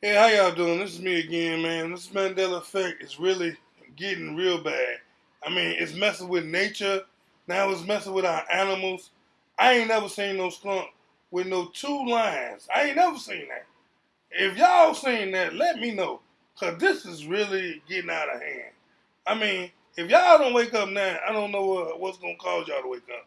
Hey, how y'all doing? This is me again, man. This Mandela effect is really getting real bad. I mean, it's messing with nature. Now it's messing with our animals. I ain't never seen no skunk with no two lines. I ain't never seen that. If y'all seen that, let me know. Cause this is really getting out of hand. I mean, if y'all don't wake up now, I don't know what, what's gonna cause y'all to wake up.